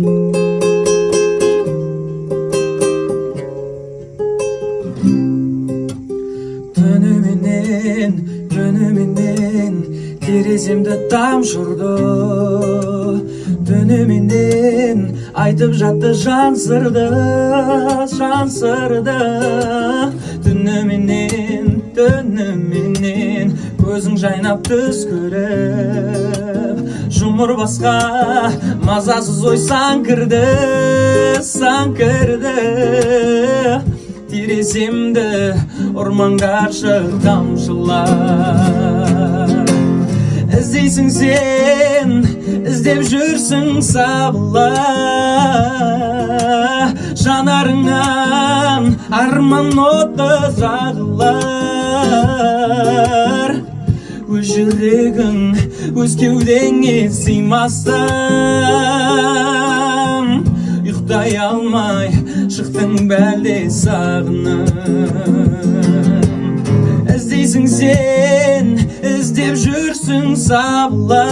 түні менен күні менен тереземді тамшырды түні менен айтып жатты жан сырды жан сырды түні менен түні менен көзің жайнап түс көріп жұмыр басқа мазасыз ой сан кірді сан кірді тереземді ұрмаңдаршы тамшылар. Іздейсің сен іздеп жүрсің сабыла. Жанарыңнан арман оты жағылар өз жүрегің өз кеудеңе сыймастан. Ұйықтай алмай шықтың бәлде сағынып іздейсің сен іздеп жүрсің сабыла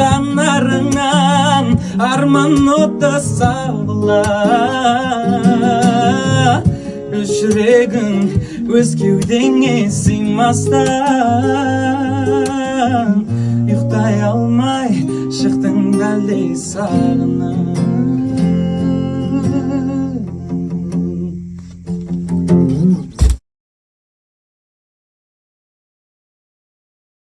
жанарыңнан арман оты сабыла жүрегің өз кеудеңе сыймастан. Ұйықтай алмай шықтың бәлде сағынып.